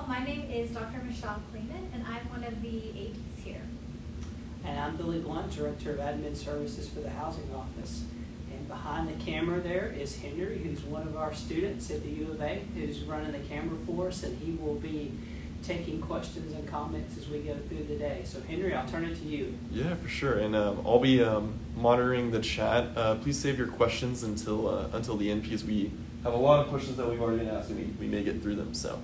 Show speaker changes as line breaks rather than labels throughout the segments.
Well, my name is Dr. Michelle Kleeman, and I'm one of the ADs here.
And I'm Billy Blunt, Director of Admin Services for the Housing Office. And behind the camera there is Henry, who's one of our students at the U of A, who's running the camera for us, and he will be taking questions and comments as we go through the day. So Henry, I'll turn it to you.
Yeah, for sure. And um, I'll be um, monitoring the chat. Uh, please save your questions until uh, until the end because we have a lot of questions that we've already been asked and we, we may get through them. So,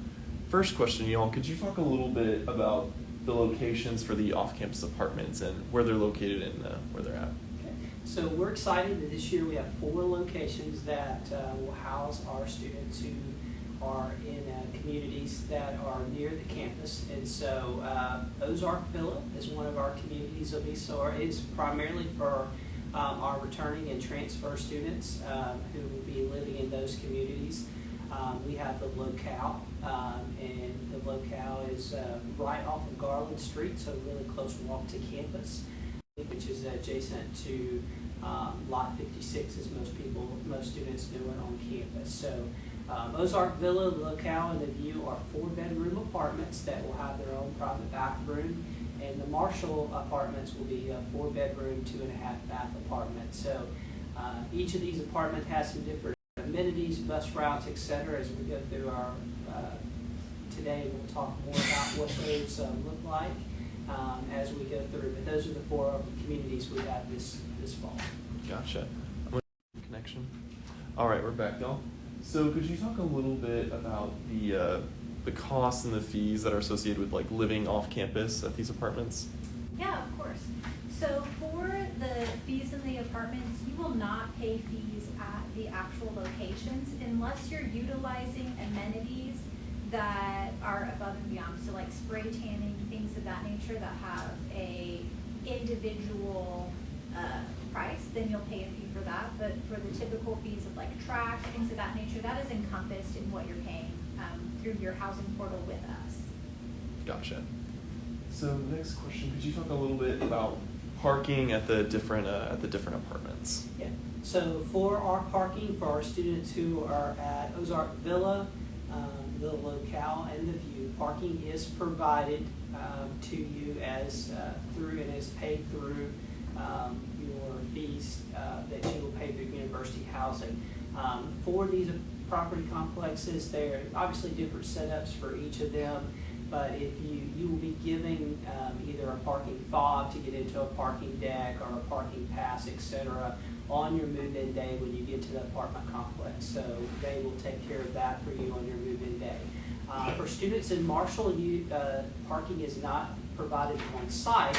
first question, y'all, could you talk a little bit about the locations for the off-campus apartments and where they're located and uh, where they're at?
Okay. So we're excited that this year we have four locations that uh, will house our students who are in uh, communities that are near the campus. And so uh, Ozark Villa is one of our communities of be so it's primarily for um, our returning and transfer students um, who will be living in those communities. Um, we have the locale, um, and the locale is uh, right off of Garland Street, so really close walk to campus, which is adjacent to um, Lot 56, as most people, most students know it on campus. So um, Ozark Villa, the locale, and the view are four-bedroom apartments that will have their own private bathroom, and the Marshall apartments will be a four-bedroom, two-and-a-half bath apartment. So uh, each of these apartments has some different amenities, bus routes, et cetera, as we go through our, uh, today, we'll talk more about what those um, look like um, as we go through. But those are the four communities we have this, this fall.
Gotcha. Connection. All right, we're back, y'all. So, could you talk a little bit about the uh, the costs and the fees that are associated with like living off campus at these apartments?
Yeah, of course. So for the fees in the apartments, you will not pay fees at the actual locations unless you're utilizing amenities that are above and beyond. So like spray tanning, things of that nature that have a individual uh, price, then you'll pay a fee for that. But for the typical fees of like trash, things of that nature, that is encompassed in what you're paying um, through your housing portal with us.
Gotcha. So, next question: Could you talk a little bit about parking at the different uh, at the different apartments?
Yeah, so for our parking, for our students who are at Ozark Villa, um, the locale and the view, parking is provided um, to you as uh, through and is paid through um, your fees uh, that you will pay through university housing. Um, for these property complexes, there are obviously different setups for each of them. But if you, you will be giving um, either a parking fob to get into a parking deck or a parking pass, et cetera, on your move-in day when you get to the apartment complex. So they will take care of that for you on your move-in day. Uh, for students in Marshall, you, uh, parking is not provided on site.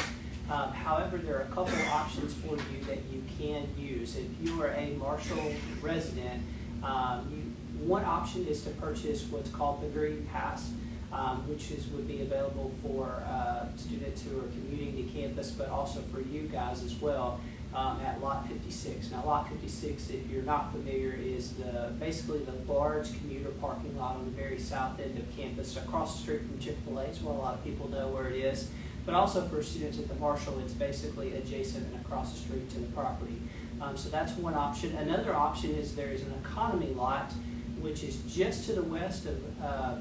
Um, however, there are a couple of options for you that you can use. If you are a Marshall resident, um, you, one option is to purchase what's called the Green Pass um, which is, would be available for uh, students who are commuting to campus, but also for you guys as well um, at Lot 56. Now, Lot 56, if you're not familiar, is the basically the large commuter parking lot on the very south end of campus, across the street from Chick-fil-A, It's so a lot of people know where it is. But also for students at the Marshall, it's basically adjacent and across the street to the property. Um, so that's one option. Another option is there is an economy lot, which is just to the west of uh,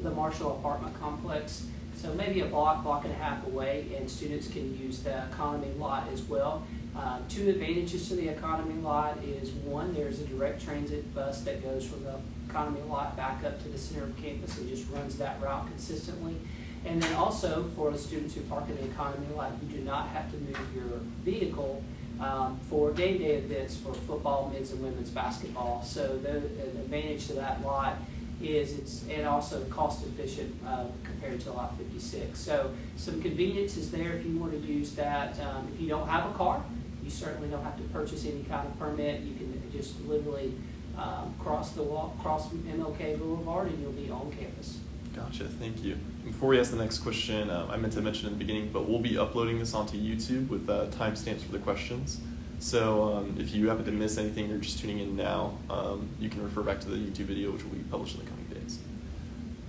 the Marshall apartment complex. So maybe a block, block and a half away, and students can use the economy lot as well. Uh, two advantages to the economy lot is one, there's a direct transit bus that goes from the economy lot back up to the center of campus and just runs that route consistently. And then also for the students who park in the economy lot, you do not have to move your vehicle um, for game day events for football, men's and women's basketball. So the, the advantage to that lot is it's and also cost efficient uh, compared to lot 56. So some convenience is there if you want to use that. Um, if you don't have a car, you certainly don't have to purchase any kind of permit. You can just literally um, cross the walk, cross MLK Boulevard, and you'll be on campus.
Gotcha. Thank you. Before we ask the next question, um, I meant to mention in the beginning, but we'll be uploading this onto YouTube with uh, timestamps for the questions. So um, if you happen to miss anything or just tuning in now, um, you can refer back to the YouTube video, which will be published in the days.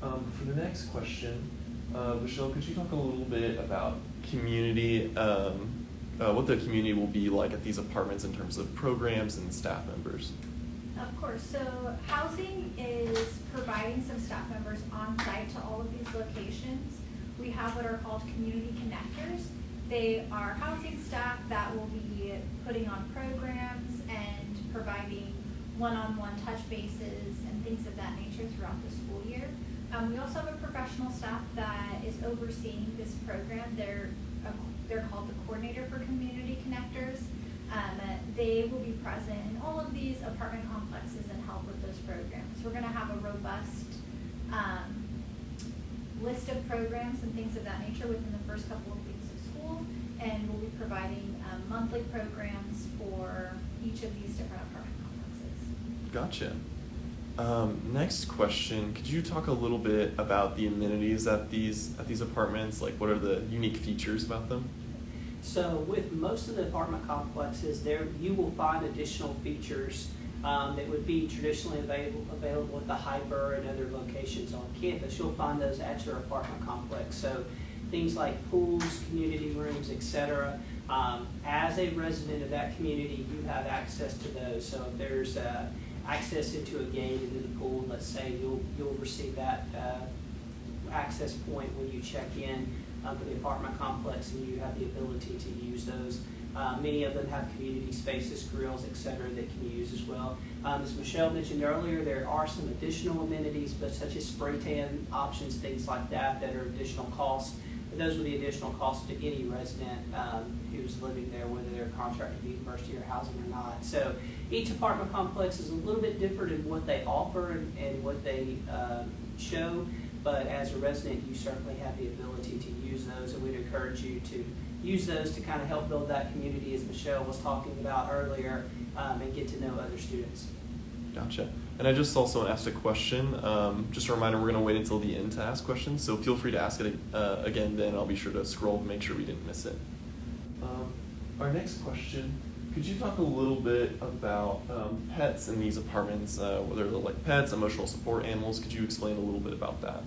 Um, for the next question, uh, Michelle, could you talk a little bit about community, um, uh, what the community will be like at these apartments in terms of programs and staff members?
Of course. So housing is providing some staff members on site to all of these locations. We have what are called community connectors. They are housing staff that will be putting on programs and providing one-on-one touch bases and things of that nature throughout the school year. Um, we also have a professional staff that is overseeing this program. They're, uh, they're called the coordinator for community connectors. Um, they will be present in all of these apartment complexes and help with those programs. We're gonna have a robust, um, list of programs and things of that nature within the first couple of weeks of school. And we'll be providing, um, monthly programs for each of these different apartment.
Gotcha. Um, next question: Could you talk a little bit about the amenities at these at these apartments? Like, what are the unique features about them?
So with most of the apartment complexes, there, you will find additional features um, that would be traditionally available, available at the HPER and other locations on campus. You'll find those at your apartment complex. So things like pools, community rooms, et cetera. Um, as a resident of that community, you have access to those. So if there's uh, access into a gate into the pool, let's say, you'll, you'll receive that uh, access point when you check in um, for the apartment complex, and you have the ability to use those. Uh, many of them have community spaces, grills, et cetera, that can use as well. Um, as Michelle mentioned earlier, there are some additional amenities, but such as spray tan options, things like that, that are additional costs. Those would be additional costs to any resident um, who's living there, whether they're contracted to the university or housing or not. So each apartment complex is a little bit different in what they offer and, and what they um, show. But as a resident, you certainly have the ability to use those, and we'd encourage you to use those to kind of help build that community, as Michelle was talking about earlier, um, and get to know other students.
Gotcha. And I just also asked a question. Um, just a reminder, we're going to wait until the end to ask questions, so feel free to ask it uh, again. Then I'll be sure to scroll to make sure we didn't miss it. Um, our next question: Could you talk a little bit about um, pets in these apartments? Uh, whether they're like pets, emotional support animals. Could you explain a little bit about that?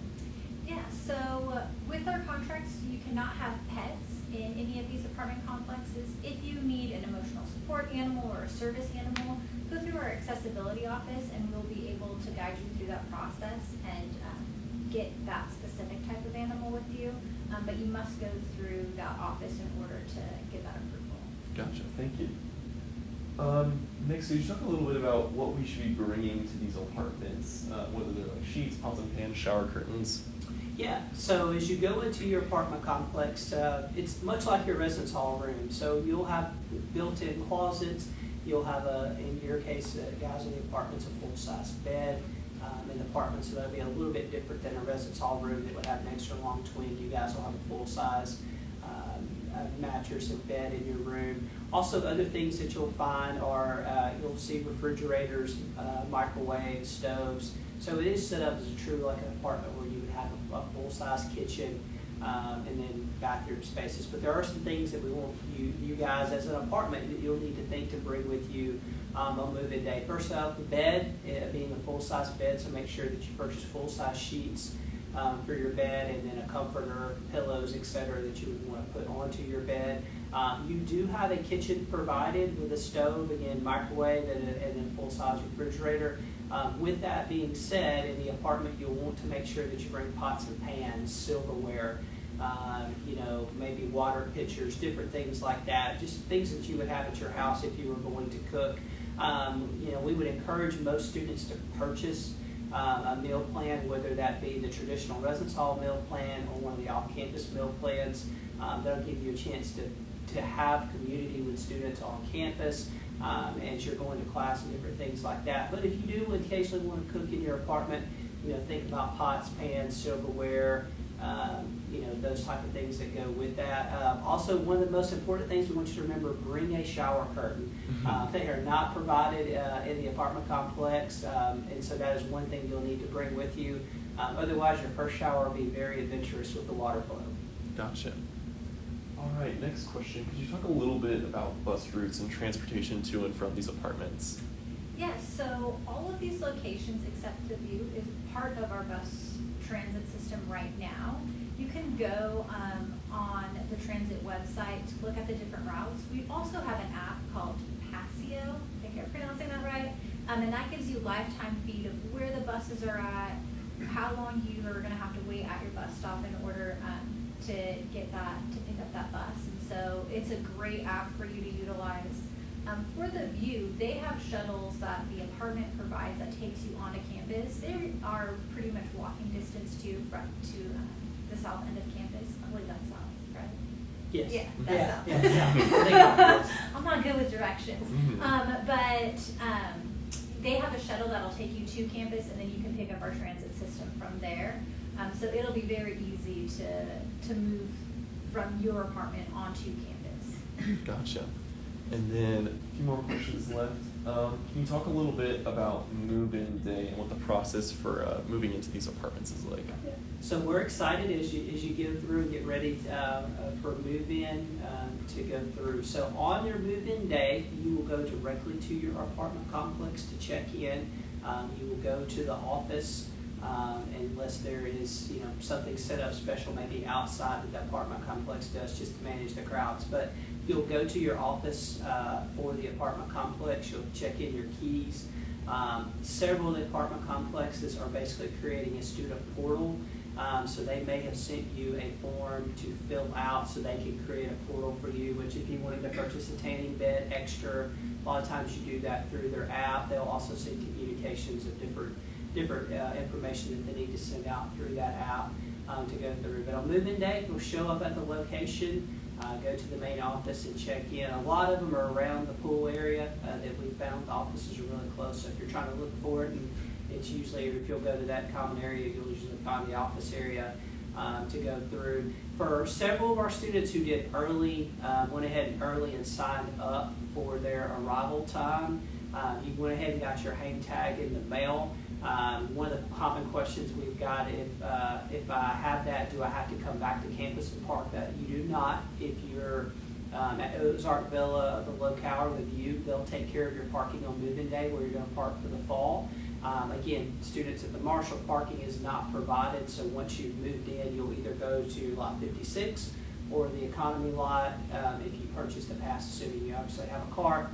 Yeah, so uh, with our contracts, you cannot have pets in any of these apartment complexes. If you need an emotional support animal or a service animal, go through our accessibility office and we'll be able to guide you through that process and um, get that specific type of animal with you. Um, but you must go through that office in order to get that approval.
Gotcha. Thank you. Um, next, could you talk a little bit about what we should be bringing to these apartments, uh, whether they're like sheets, pots and pans, shower curtains?
Yeah, so as you go into your apartment complex, uh, it's much like your residence hall room. So you'll have built-in closets. You'll have a, in your case, uh, guys in the apartments, a full-size bed. Um, in the apartment, so that'll be a little bit different than a residence hall room that would have an extra long twin. You guys will have a full-size um, mattress and bed in your room. Also, other things that you'll find are uh, you'll see refrigerators, uh, microwaves, stoves. So it is set up as a true like an apartment where you would have a, a full-size kitchen um, and then bathroom spaces. But there are some things that we want you, you guys as an apartment that you'll need to think to bring with you um, on move-in day. First off, the bed, uh, being a full-size bed, so make sure that you purchase full-size sheets um, for your bed and then a comforter, pillows, etc. that you would want to put onto your bed. Um, you do have a kitchen provided with a stove, again, microwave, and, a, then full-size refrigerator. Um, with that being said, in the apartment, you'll want to make sure that you bring pots and pans, silverware, um, you know, maybe water pitchers, different things like that. Just things that you would have at your house if you were going to cook. Um, you know, we would encourage most students to purchase uh, a meal plan, whether that be the traditional residence hall meal plan or one of the off-campus meal plans. Um, that'll give you a chance to, to have community with students on campus um, as you're going to class and different things like that. But if you do occasionally want to cook in your apartment, you know, think about pots, pans, silverware, um, you know, those type of things that go with that. Um, also, one of the most important things we want you to remember, bring a shower curtain. Uh, they are not provided uh, in the apartment complex, um, and so that is one thing you'll need to bring with you. Um, otherwise, your first shower will be very adventurous with the water flow.
Gotcha. All right, next question. Could you talk a little bit about bus routes and transportation to and from these apartments?
Yes, so all of these locations except the View is part of our bus transit system right now. You can go um, on the transit website to look at the different routes. We also have an app called Passio, I think I'm pronouncing that right, um, and that gives you lifetime feed of where the buses are at, how long you are gonna have to wait at your bus stop in order, um, to get that, to pick that bus. And so it's a great app for you to utilize. Um, for the view, they have shuttles that the apartment provides that takes you onto campus. They are pretty much walking distance to, from, to, um, the south end of campus. I believe that's south, right?
Yes.
Yeah,
Yeah,
that's south.
yeah, yeah. I think I'm-
I'm not good with directions.
Mhm.
Um, but, um, they have a shuttle that'll take you to campus and then you can pick up our transit system from there. Um, so it'll be very easy to, to move from your apartment onto campus.
Gotcha. And then a few more questions left. Um, can you talk a little bit about move-in day and what the process for uh, moving into these apartments is like?
So we're excited as you, as you go through and get ready uh, uh, for move-in um, to go through. So on your move-in day, you will go directly to your apartment complex to check in. Um, You will go to the office um, unless there is, you know, something set up special maybe outside that the apartment complex does just to manage the crowds. But you'll go to your office uh, for the apartment complex, you'll check in your keys. Um, Several of the apartment complexes are basically creating a student portal. Um, so they may have sent you a form to fill out so they can create a portal for you, which if you wanted to purchase a tanning bed extra, a lot of times you do that through their app. They'll also send communications of different, different uh, information that they need to send out through that app um, to go through. But on move-in day, you'll show up at the location, uh, go to the main office and check in. A lot of them are around the pool area uh, that we found. The offices are really close, so if you're trying to look for it, and it's usually, if you'll go to that common area, you'll usually find the office area um, to go through. For several of our students who did early, uh, went ahead early and signed up for their arrival time, um, you went ahead and got your hang tag in the mail. Um, one of the common questions we've got, if, uh, if I have that, do I have to come back to campus and park that? You do not. If you're um, at Ozark Villa, the locale, the view, they'll take care of your parking on move-in day where you're gonna park for the fall. Um, again, students at the Marshall, parking is not provided, so once you've moved in, you'll either go to lot fifty-six or the economy lot, um, if you purchased a pass, assuming you obviously have a car,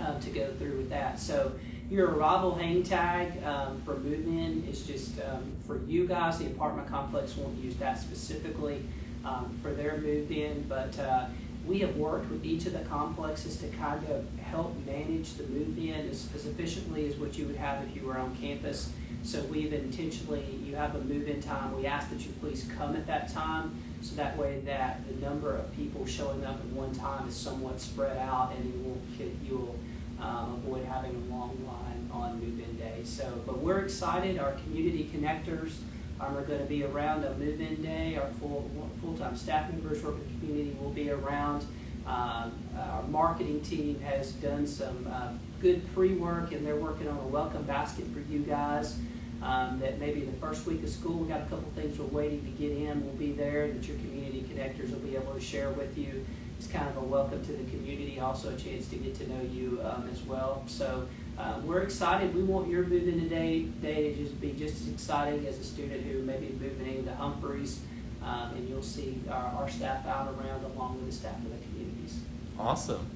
um, to go through with that. So your arrival hang tag um, for move-in is just um, for you guys. The apartment complex won't use that specifically um, for their move-in, but uh, we have worked with each of the complexes to kind of help manage the move-in as, as efficiently as what you would have if you were on campus. So we've intentionally, you have a move-in time, we ask that you please come at that time, so that way that the number of people showing up at one time is somewhat spread out, and you will, you will um, avoid having a long line on move-in day. So, but we're excited, our community connectors um, are gonna be around on move-in day, our full, full-time staff members working community will be around. Um, our marketing team has done some, uh, good pre-work, and they're working on a welcome basket for you guys. Um, that maybe the first week of school, we got a couple things we're waiting to get in, We'll be there, that your community connectors will be able to share with you. It's kind of a welcome to the community, also a chance to get to know you, um, as well. So, uh, we're excited. We want your move-in today, day to just be just as exciting as a student who may be moving into Humphreys. Um, and you'll see our, our staff out around along with the staff of the communities.
Awesome.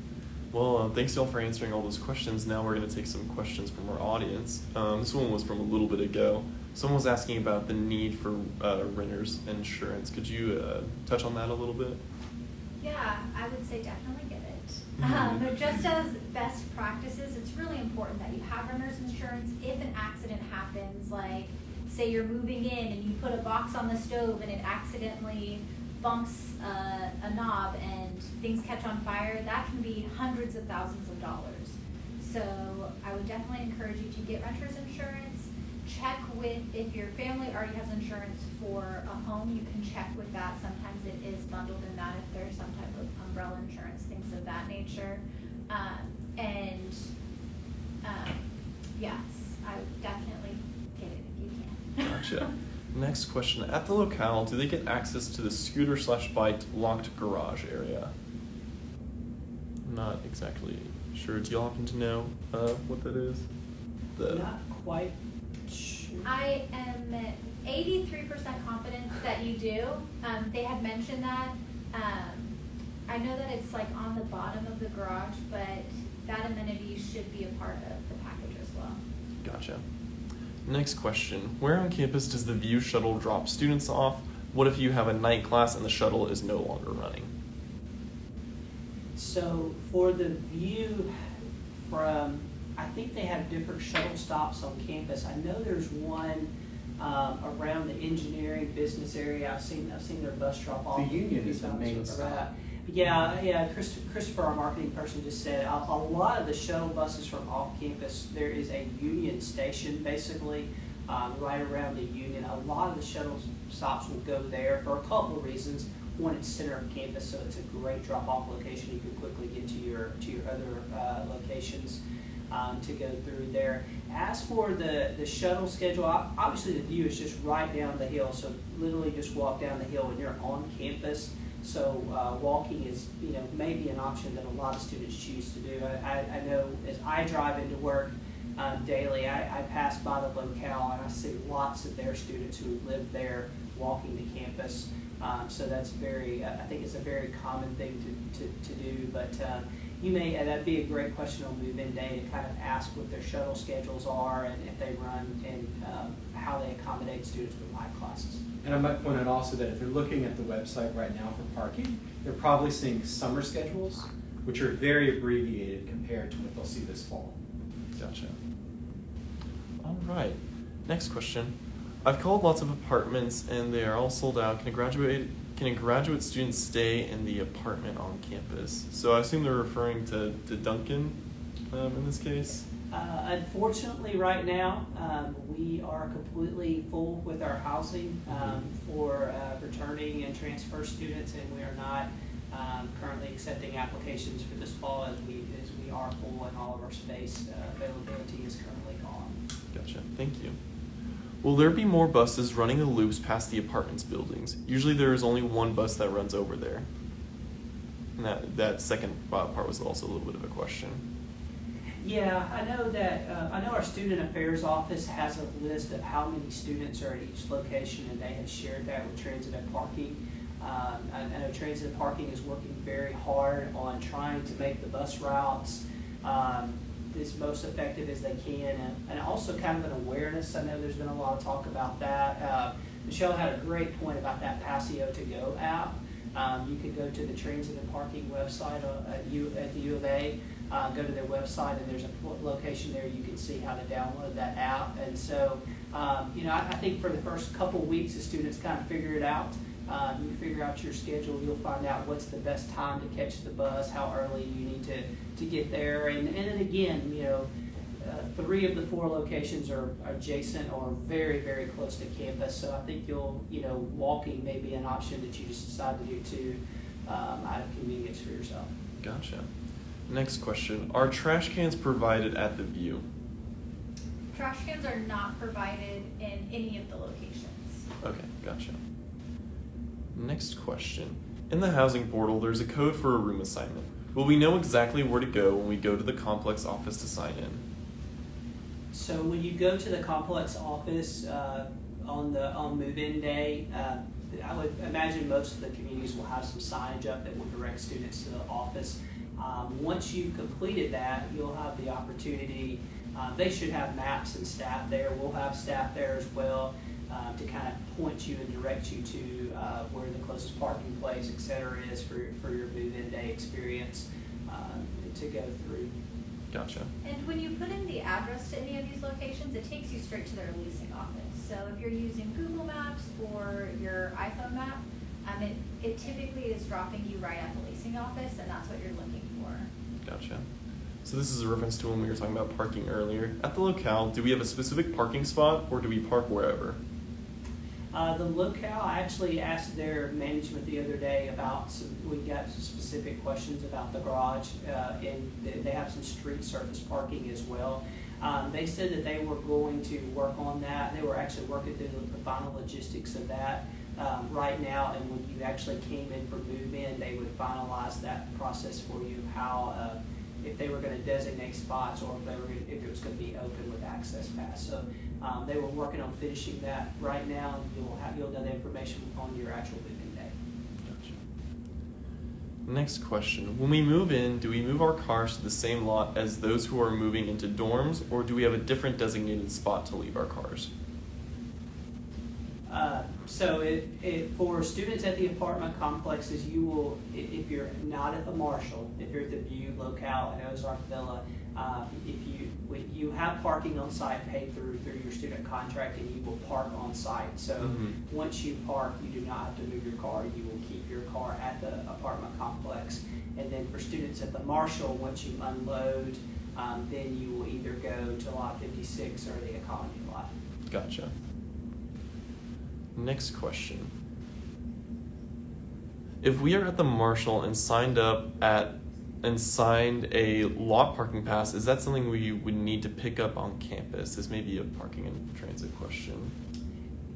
Well, uh, thanks y'all for answering all those questions. Now we're going to take some questions from our audience. Um, this one was from a little bit ago. Someone was asking about the need for uh, renters insurance. Could you uh, touch on that a little bit?
Yeah, I would say definitely get it.
Mhm.
Um, but just as best practices, it's really important that you have renter's insurance if an accident happens, like say you're moving in and you put a box on the stove and it accidentally bumps uh, a knob and things catch on fire, that can be hundreds of thousands of dollars. So I would definitely encourage you to get renter's insurance. Check with, if your family already has insurance for a home, you can check with that. Sometimes it is bundled in that if there's some type of umbrella insurance, things of that nature. Um, and, um, yes, I would definitely get it if you can.
Gotcha. Next question. At the locale, do they get access to the scooter slash bike locked garage area? I'm not exactly sure. Do y'all happen to know uh, what that is? The
Not quite sure.
I am eighty-three percent confident that you do. Um, they had mentioned that. Um, I know that it's like on the bottom of the garage, but that amenity should be a part of the package as well.
Gotcha. Next question. Where on campus does the View shuttle drop students off? What if you have a night class and the shuttle is no longer running?
So for the view from, I think they have different shuttle stops on campus. I know there's one um, around the engineering business area. I've seen, I've seen their bus drop off.
The Union is the main stop.
Yeah, yeah, Chris- Christopher, our marketing person, just said, a, a lot of the shuttle buses from off campus, there is a Union station, basically, um, right around the Union. A lot of the shuttle stops will go there for a couple of reasons. One, it's center of campus, so it's a great drop-off location. You can quickly get to your, to your other, uh, locations, um, to go through there. As for the, the shuttle schedule, obviously the view is just right down the hill, so literally just walk down the hill and you're on campus. So, uh, walking is, you know, maybe an option that a lot of students choose to do. I, I, know as I drive into work, um, daily, I, I pass by the locale and I see lots of their students who live there walking to campus. Um, so that's very, I think it's a very common thing to, to, to do, but, um, you may, and that'd be a great question on move-in day to kind of ask what their shuttle schedules are and if they run and, um, how they accommodate students with live classes.
And I might point out also that if you're looking at the website right now for parking, they're probably seeing summer schedules, which are very abbreviated compared to what they'll see this fall.
Gotcha. All right. Next question. I've called lots of apartments and they are all sold out. Can a graduate can a graduate student stay in the apartment on campus? So I assume they're referring to, to Duncan um, in this case.
Uh, unfortunately, right now, um, we are completely full with our housing um, for uh, returning and transfer students, and we are not um, currently accepting applications for this fall as we as we are full and all of our space uh, availability is currently gone.
Gotcha. Thank you. Will there be more buses running the loops past the apartments buildings? Usually there is only one bus that runs over there. And that, that second uh, part was also a little bit of a question.
Yeah, I know that, uh, I know our student affairs office has a list of how many students are at each location, and they have shared that with Transit and Parking. Um, I know Transit and Parking is working very hard on trying to make the bus routes, um, as most effective as they can, and, and also kind of an awareness. I know there's been a lot of talk about that. Uh, Michelle had a great point about that Passio to Go app. Um, you can go to the Transit and Parking website uh, at U, at the U of A, uh, go to their website, and there's a location there you can see how to download that app. And so, um, you know, I, I think for the first couple weeks, the students kind of figure it out. Um, you figure out your schedule, you'll find out what's the best time to catch the bus, how early you need to, to get there. And, and then again, you know, uh, three of the four locations are adjacent or very, very close to campus. So I think you'll, you know, walking may be an option that you just decide to do too, um, out of convenience for yourself.
Gotcha. Next question. Are trash cans provided at the view?
Trash cans are not provided in any of the locations.
Okay, gotcha. Next question. In the housing portal, there's a code for a room assignment. Will we know exactly where to go when we go to the complex office to sign in?
So when you go to the complex office uh, on the on move-in day, uh, I would imagine most of the communities will have some signage up that will direct students to the office. Um, once you've completed that, you'll have the opportunity. Uh, they should have maps and staff there. We'll have staff there as well uh, to kind of point you and direct you to uh, where the closest parking place, et cetera, is for, for your move-in day experience um, to go through.
Gotcha.
And when you put in the address to any of these locations, it takes you straight to their leasing office. So if you're using Google Maps or your iPhone map, um, it, it typically is dropping you right at the leasing office, and that's what you're looking for.
Gotcha. So this is a reference to when we were talking about parking earlier. At the locale, do we have a specific parking spot or do we park wherever?
Uh, the locale, I actually asked their management the other day about some, we got some specific questions about the garage, uh, and they- have some street surface parking as well. Um, they said that they were going to work on that. They were actually working through the final logistics of that, um, right now. And when you actually came in for move-in, they would finalize that process for you, how, uh, if they were gonna designate spots or if they were, if it was gonna be open with access pass. So, um, they were working on finishing that right now, you'll have, you'll know the information on your actual moving day.
Gotcha. Next question. When we move in, do we move our cars to the same lot as those who are moving into dorms, or do we have a different designated spot to leave our cars?
So it, it, for students at the apartment complexes, you will, if you're not at the Marshall, if you're at the View, Locale, and Ozark Villa, uh, if you, you have parking on site paid through, through your student contract, and you will park on site. So
Mhm.
once you park, you do not have to move your car, you will keep your car at the apartment complex. And then for students at the Marshall, once you unload, um, then you will either go to lot fifty-six or the economy lot.
Gotcha. Next question. If we are at the Marshall and signed up at and signed a lot parking pass, is that something we would need to pick up on campus? This may be a parking and transit question.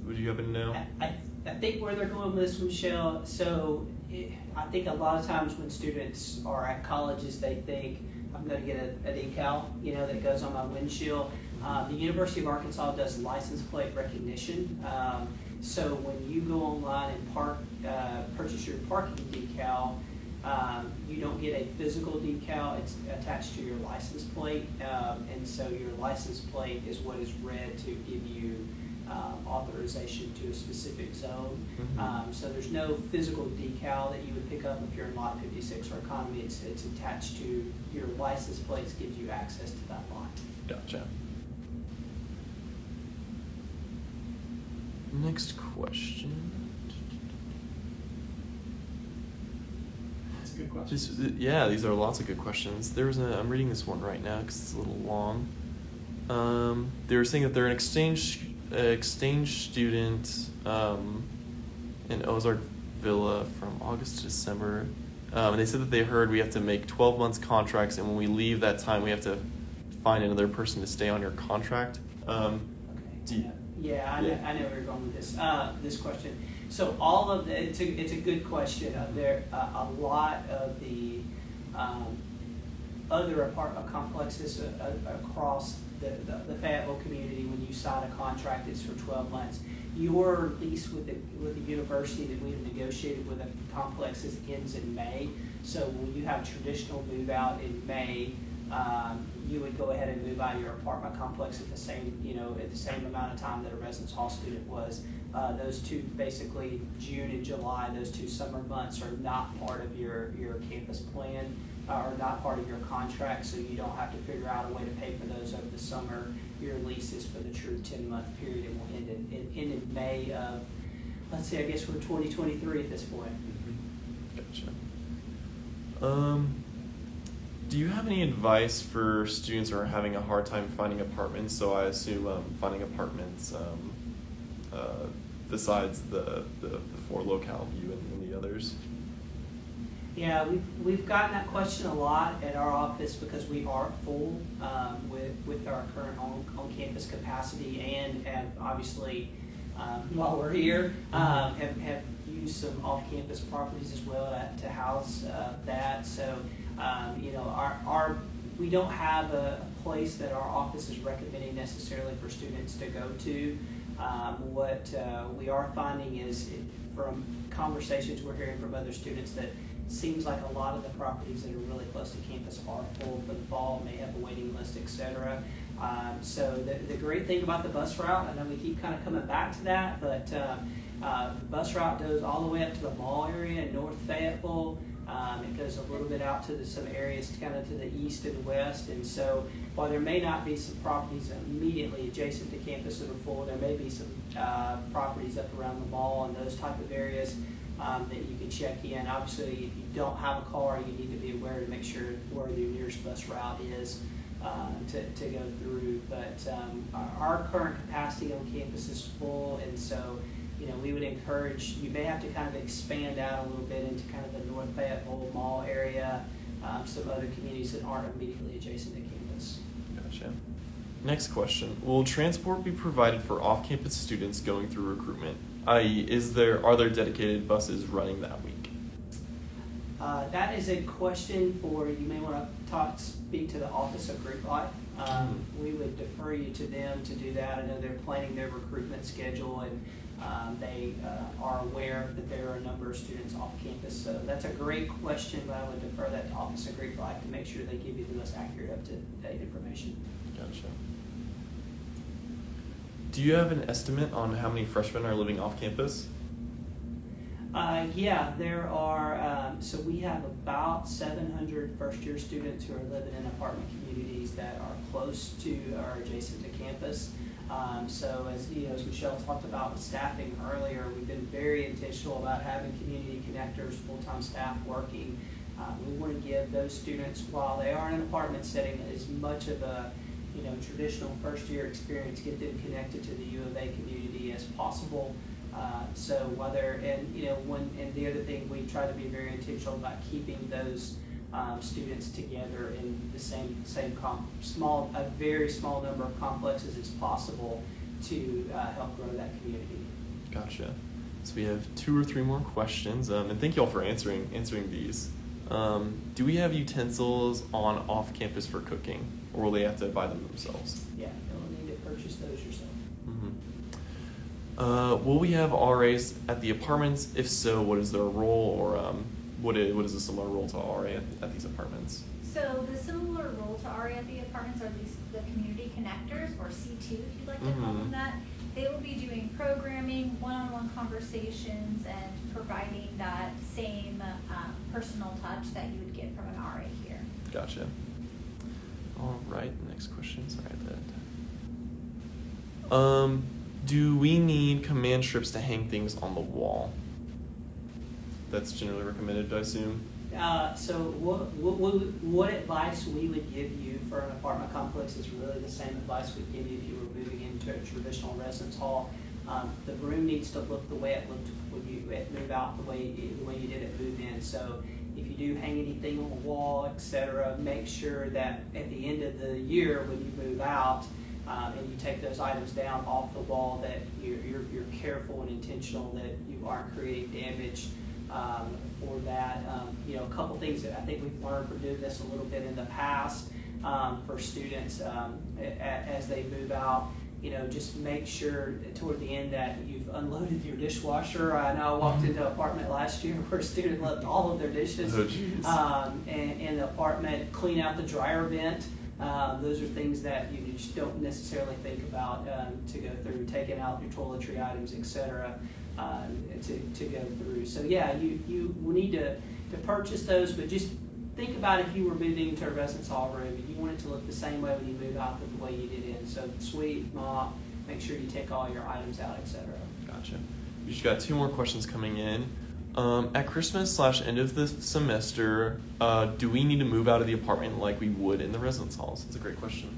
Would you happen to know?
I, I- think where they're going with this, Michelle, so eh, I think a lot of times when students are at colleges, they think, I'm gonna get a, a decal, you know, that goes on my windshield. Uh, the University of Arkansas does license plate recognition. Um, so when you go online and park, uh, purchase your parking decal, um, you don't get a physical decal, it's attached to your license plate. Um, and so your license plate is what is read to give you, um, authorization to a specific zone.
Mhm.
Um, so there's no physical decal that you would pick up if you're in lot fifty-six or economy, it's, it's attached to your license plate, gives you access to that lot.
Gotcha. Next question.
That's a good question.
Uh, yeah, these are lots of good questions. There's a, I'm reading this one right now because it's a little long. Um, they were saying that they're an exchange uh, exchange student um, in Ozark Villa from August to December, um, and they said that they heard we have to make 12 months contracts, and when we leave that time, we have to find another person to stay on your contract. Um, do you-
Yeah, I know,
Yeah.
I know where you're going with this, uh, this question. So all of the, it's a, it's a good question. Uh, there, uh, a lot of the, um, other apartment complexes uh, uh, across the, the the Fayetteville community, when you sign a contract, it's for twelve months. Your lease with the, with the university that we have negotiated with the complexes ends in May. So when you have traditional move out in May, um, you would go ahead and move out of your apartment complex at the same, you know, at the same amount of time that a residence hall student was. Uh, those two, basically June and July, those two summer months are not part of your, your campus plan, uh, are not part of your contract, so you don't have to figure out a way to pay for those over the summer. Your lease is for the true ten-month period and will end in, end in May of, let's see, I guess we're twenty twenty-three at this point.
Gotcha. Um, do you have any advice for students who are having a hard time finding apartments? So I assume um, finding apartments um, uh, besides the, the, the four locale view and, and the others.
Yeah, we've, we've gotten that question a lot at our office because we are full um, with, with our current on, on-campus capacity and have obviously, um, while we're here, um, have, have used some off-campus properties as well to, to house uh, that. So, um, you know, our, our, we don't have a place that our office is recommending necessarily for students to go to. Um, what uh, we are finding is from conversations we're hearing from other students that seems like a lot of the properties that are really close to campus are full for the fall, may have a waiting list, etc. Um, so the, the great thing about the bus route, I know we keep kind of coming back to that, but, um, uh, the bus route goes all the way up to the mall area in North Fayetteville. Um, it goes a little bit out to the, some areas kind of to the east and west, and so while there may not be some properties immediately adjacent to campus that are full, there may be some, uh, properties up around the mall and those type of areas, um, that you can check in. Obviously, if you don't have a car, you need to be aware to make sure where your nearest bus route is, uh, to, to go through. But, um, our, our current capacity on campus is full, and so, you know, we would encourage, you may have to kind of expand out a little bit into kind of the North Fayetteville Mall area, um, some other communities that aren't immediately adjacent to campus.
Gotcha. Next question: Will transport be provided for off-campus students going through recruitment? I.e., is there are there dedicated buses running that week?
Uh, that is a question for, you may want to talk, speak to the Office of Greek Life. Um, we would defer you to them to do that. I know they're planning their recruitment schedule and, um, they, uh, are aware that there are a number of students off campus. So that's a great question, but I would defer that to Office of Greek Life to make sure they give you the most accurate, up-to-date information.
Gotcha. Do you have an estimate on how many freshmen are living off campus?
Uh, yeah, there are, um, so we have about 700 first-year students who are living in apartment communities that are close to or adjacent to campus. Um, so as, you know, as Michelle talked about with staffing earlier, we've been very intentional about having community connectors, full-time staff working. Uh, we want to give those students, while they are in an apartment setting, as much of a, you know, traditional first-year experience, get them connected to the U of A community as possible. Uh, so whether, and you know, when, and the other thing, we try to be very intentional about keeping those um, students together in the same, same small, a very small number of complexes as possible to uh, help grow that community.
Gotcha. So we have two or three more questions, um, and thank you all for answering answering these. Um, do we have utensils on off campus for cooking, or will they have to buy them themselves?
Yeah, you'll need to purchase those yourself.
Mm-hmm. Uh, will we have RAs at the apartments? If so, what is their role, or um, what is, what is a similar role to RA at, at these apartments?
So the similar role to RA at the apartments are these, the community connectors, or C2 if you'd like to call them
Mhm.
that. They will be doing programming, one-on-one conversations, and providing that same um, personal touch that you would get from an RA here.
Gotcha. All right, next question. Sorry that. Um, do we need command strips to hang things on the wall? That's generally recommended, I assume.
Uh, so what, what, what, advice we would give you for an apartment complex is really the same advice we'd give you if you were moving into a traditional residence hall. Um, the room needs to look the way it looked when you move out, the way you, the way you did it move in. So if you do hang anything on the wall, etc., make sure that at the end of the year when you move out, um, and you take those items down off the wall, that you're, you're, you're careful and intentional that you aren't creating damage um, for that. Um, you know, a couple things that I think we've learned from doing this a little bit in the past um, for students um, as they move out. You know, just make sure toward the end that you've unloaded your dishwasher. I know I walked into an apartment last year where a student left all of their dishes
Oh,
um, in, in the apartment, clean out the dryer vent. Um, those are things that you just don't necessarily think about um, to go through, taking out your toiletry items, et cetera, um, to, to go through. So yeah, you, you will need to, to purchase those, but just think about if you were moving to a residence hall room and you want it to look the same way when you move out that the way you did in. So sweep, mop, make sure you take all your items out, etc.
Gotcha. We just got two more questions coming in. Um, at Christmas slash end of the semester, uh, do we need to move out of the apartment like we would in the residence halls? That's a great question.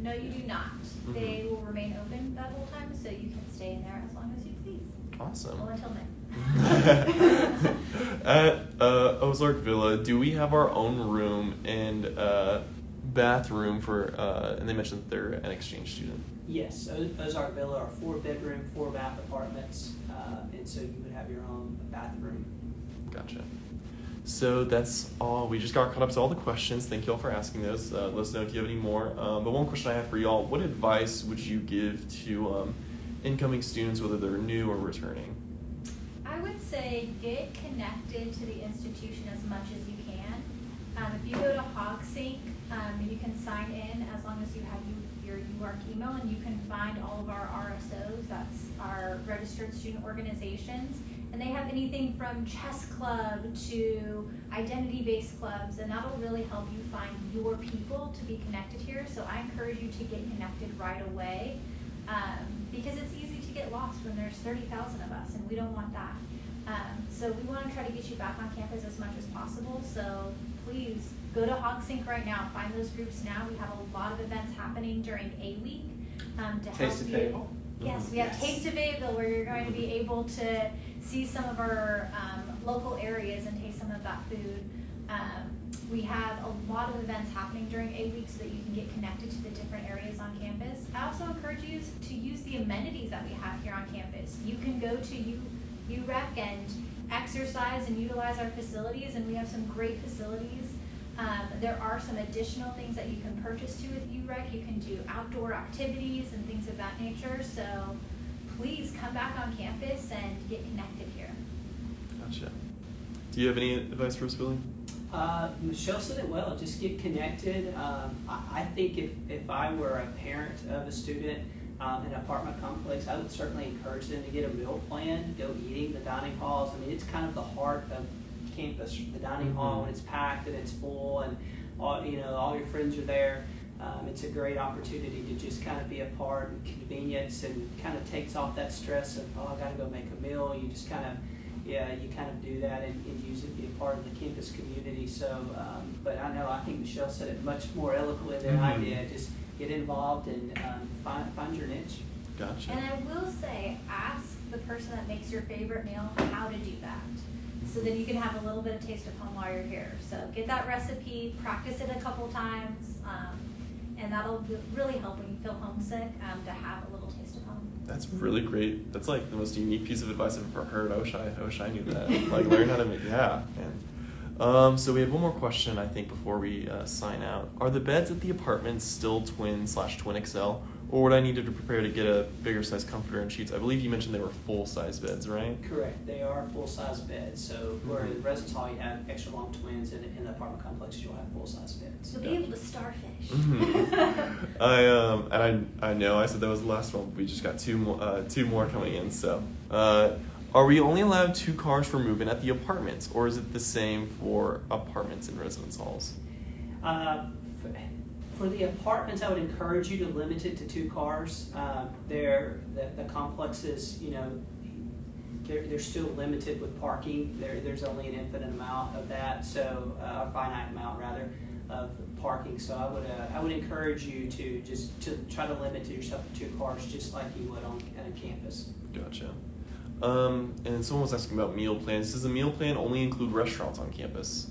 No, you do not.
Mhm.
They will remain open that whole time, so you can stay in there as long as you please.
Awesome.
Well, until May.
At uh, Ozark Villa, do we have our own room and uh, bathroom for? Uh, and they mentioned that they're an exchange student.
Yes, O- Ozark Villa are four bedroom, four bath apartments, uh, and so you would have your own bathroom.
Gotcha. So that's all. We just got caught up to all the questions. Thank you all for asking those. Uh, let us know if you have any more. Um, but one question I have for y'all: What advice would you give to um, incoming students, whether they're new or returning?
I would say get connected to the institution as much as you can. Um, if you go to HogSync, um, you can sign in as long as you have you, your UARK email, and you can find all of our RSOs. That's our registered student organizations, and they have anything from chess club to identity-based clubs, and that'll really help you find your people to be connected here. So I encourage you to get connected right away um, because it's easy to get lost when there's 30,000 of us, and we don't want that. Um, so we want to try to get you back on campus as much as possible. So please go to HogSync right now. Find those groups now. We have a lot of events happening during A week um, to
Taste
help you.
Fayetteville?
Yes, we have
Yes.
Taste of Fayetteville where you're going to be able to see some of our um, local areas and taste some of that food. Um, we have a lot of events happening during A week so that you can get connected to the different areas on campus. I also encourage you to use the amenities that we have here on campus. You can go to U, UREC and exercise and utilize our facilities, and we have some great facilities. Um, there are some additional things that you can purchase too with UREC. You can do outdoor activities and things of that nature. So please come back on campus and get connected here.
Gotcha. Do you have any advice for us, Billy?
Uh, Michelle said it well. Just get connected. Um, I, I think if, if I were a parent of a student um, in an apartment complex, I would certainly encourage them to get a meal plan, go eating the dining halls. I mean, it's kind of the heart of campus, the dining hall
Mhm.
when it's packed and it's full, and all you know, all your friends are there. Um, it's a great opportunity to just kind of be a part and convenience, and kind of takes off that stress of oh, I got to go make a meal. You just kind of yeah, you kind of do that and, and use it, be a part of the campus community. So, um, but I know I think Michelle said it much more eloquently than I
Mhm.
did. Just get involved and um, find find your niche.
Gotcha.
And I will say, ask the person that makes your favorite meal how to do that. So then you can have a little bit of taste of home while you're here. So get that recipe, practice it a couple times, um, and that'll really help when you feel homesick um, to have a little taste of home.
That's really great. That's like the most unique piece of advice I've ever heard. I wish I, I wish I knew that. like learn how to make yeah. Man. Um, so we have one more question I think before we uh, sign out. Are the beds at the apartments still twin slash twin XL, or would I need to prepare to get a bigger size comforter and sheets? I believe you mentioned they were full size beds, right?
Correct. They are full size beds. So where
Mhm.
in residence hall you have extra long twins, and in the apartment complex you'll have full size beds.
So be able to starfish.
Mhm. I um and I I know I said that was the last one. But we just got two more uh, two more coming in. So, uh, are we only allowed two cars for moving at the apartments, or is it the same for apartments and residence halls?
Uh, f- For the apartments, I would encourage you to limit it to two cars. Um, They're, the, the complexes, you know, they're, they're still limited with parking. There, there's only an infinite amount of that, so, uh, a finite amount rather, of parking. So I would, uh, I would encourage you to just, to try to limit yourself to two cars, just like you would on, at a campus.
Gotcha. Um, and someone was asking about meal plans. Does the meal plan only include restaurants on campus?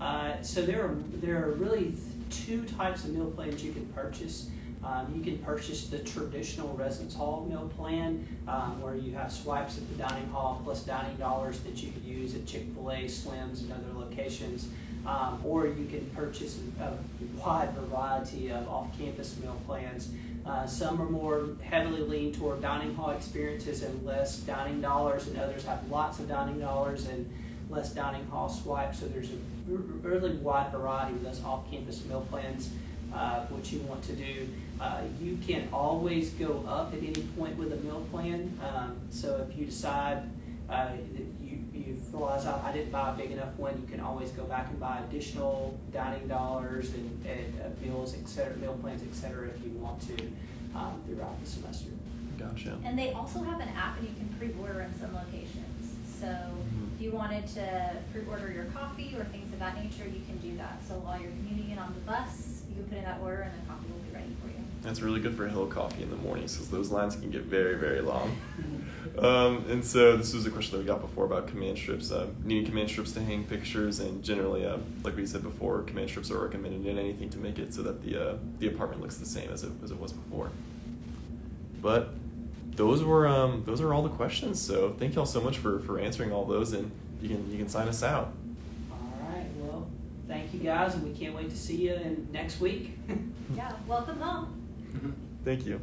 Uh, so there are there are really two types of meal plans you can purchase. Um, you can purchase the traditional residence hall meal plan, um, where you have swipes at the dining hall plus dining dollars that you could use at Chick Fil A, Slim's, and other locations. Um, or you can purchase a wide variety of off-campus meal plans. Uh, some are more heavily leaned toward dining hall experiences and less dining dollars, and others have lots of dining dollars and less dining hall swipes. So there's a really wide variety of those off-campus meal plans. Uh, what you want to do, uh, you can always go up at any point with a meal plan. Um, so if you decide uh, that you you realize I, I didn't buy a big enough one, you can always go back and buy additional dining dollars and, and uh, meals, et cetera, meal plans, et cetera, if you want to um, throughout the semester.
Gotcha.
And they also have an app and you can pre-order in some locations. So
Mhm.
if you wanted to pre-order your coffee or things of that nature, you can do that. So while you're commuting in on the bus, you can put in that order and the coffee will be ready for you.
That's really good for a Hill Coffee in the mornings because those lines can get very, very long. Um, and so this was a question that we got before about command strips. Uh, needing command strips to hang pictures, and generally, uh, like we said before, command strips are recommended in anything to make it so that the uh, the apartment looks the same as it as it was before. But those were um, those are all the questions. So thank y'all so much for for answering all those, and you can you can sign us out.
All right, well, thank you guys, and we can't wait to see you in next week.
Yeah, welcome home.
Thank you.